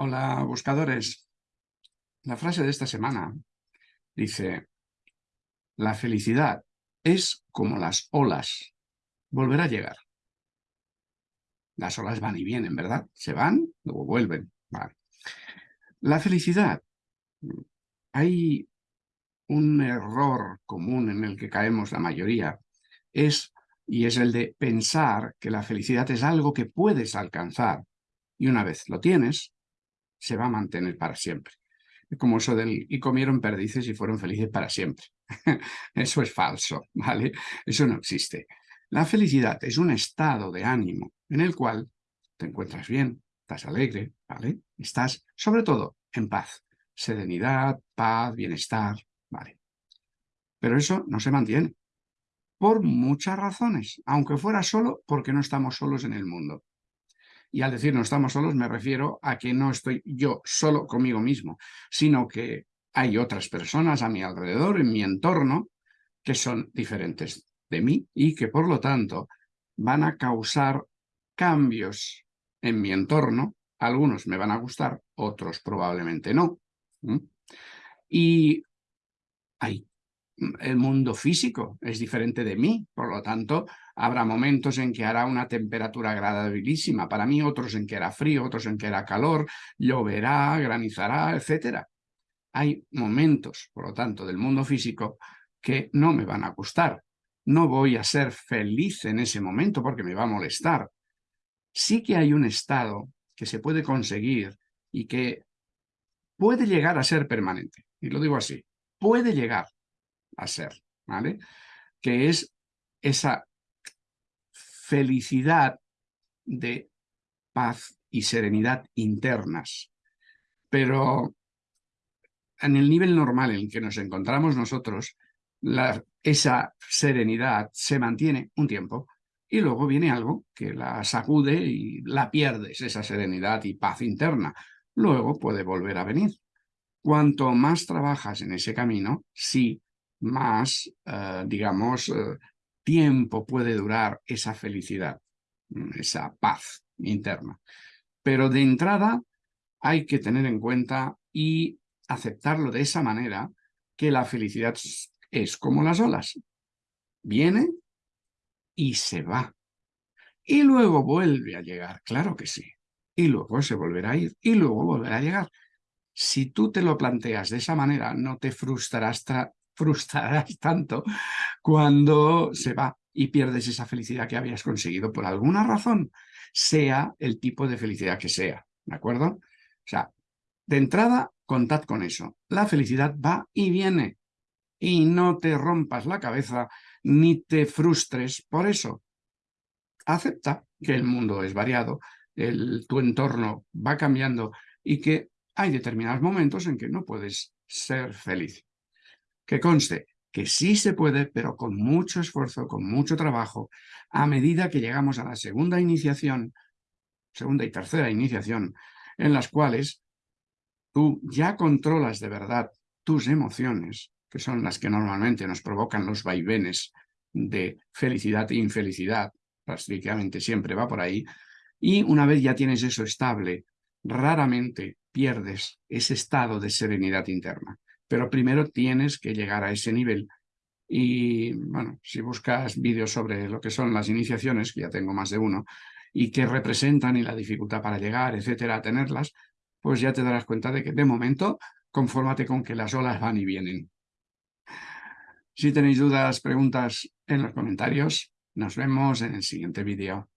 Hola, buscadores. La frase de esta semana dice, la felicidad es como las olas, volverá a llegar. Las olas van y vienen, ¿verdad? Se van, luego vuelven. La felicidad. Hay un error común en el que caemos la mayoría, es, y es el de pensar que la felicidad es algo que puedes alcanzar, y una vez lo tienes, se va a mantener para siempre. Como eso del y comieron perdices y fueron felices para siempre. eso es falso, ¿vale? Eso no existe. La felicidad es un estado de ánimo en el cual te encuentras bien, estás alegre, ¿vale? Estás, sobre todo, en paz. Serenidad, paz, bienestar, ¿vale? Pero eso no se mantiene. Por muchas razones, aunque fuera solo porque no estamos solos en el mundo. Y al decir no estamos solos me refiero a que no estoy yo solo conmigo mismo, sino que hay otras personas a mi alrededor, en mi entorno, que son diferentes de mí y que por lo tanto van a causar cambios en mi entorno. Algunos me van a gustar, otros probablemente no. Y hay el mundo físico es diferente de mí, por lo tanto, habrá momentos en que hará una temperatura agradabilísima para mí, otros en que hará frío, otros en que hará calor, lloverá, granizará, etc. Hay momentos, por lo tanto, del mundo físico que no me van a gustar. No voy a ser feliz en ese momento porque me va a molestar. Sí que hay un estado que se puede conseguir y que puede llegar a ser permanente. Y lo digo así, puede llegar a ser, ¿vale? Que es esa felicidad de paz y serenidad internas. Pero en el nivel normal en el que nos encontramos nosotros, esa serenidad se mantiene un tiempo y luego viene algo que la sacude y la pierdes, esa serenidad y paz interna. Luego puede volver a venir. Cuanto más trabajas en ese camino, sí más, eh, digamos, eh, tiempo puede durar esa felicidad, mm, esa paz interna. Pero de entrada hay que tener en cuenta y aceptarlo de esa manera que la felicidad es como las olas. Viene y se va. Y luego vuelve a llegar, claro que sí. Y luego se volverá a ir y luego volverá a llegar. Si tú te lo planteas de esa manera, no te frustrarás frustrarás tanto cuando se va y pierdes esa felicidad que habías conseguido por alguna razón, sea el tipo de felicidad que sea, ¿de acuerdo? O sea, de entrada, contad con eso. La felicidad va y viene. Y no te rompas la cabeza ni te frustres por eso. Acepta que el mundo es variado, el, tu entorno va cambiando y que hay determinados momentos en que no puedes ser feliz. Que conste que sí se puede, pero con mucho esfuerzo, con mucho trabajo, a medida que llegamos a la segunda iniciación, segunda y tercera iniciación, en las cuales tú ya controlas de verdad tus emociones, que son las que normalmente nos provocan los vaivenes de felicidad e infelicidad, prácticamente siempre va por ahí, y una vez ya tienes eso estable, raramente pierdes ese estado de serenidad interna pero primero tienes que llegar a ese nivel. Y bueno, si buscas vídeos sobre lo que son las iniciaciones, que ya tengo más de uno, y qué representan y la dificultad para llegar, etcétera, a tenerlas, pues ya te darás cuenta de que de momento confórmate con que las olas van y vienen. Si tenéis dudas, preguntas en los comentarios, nos vemos en el siguiente vídeo.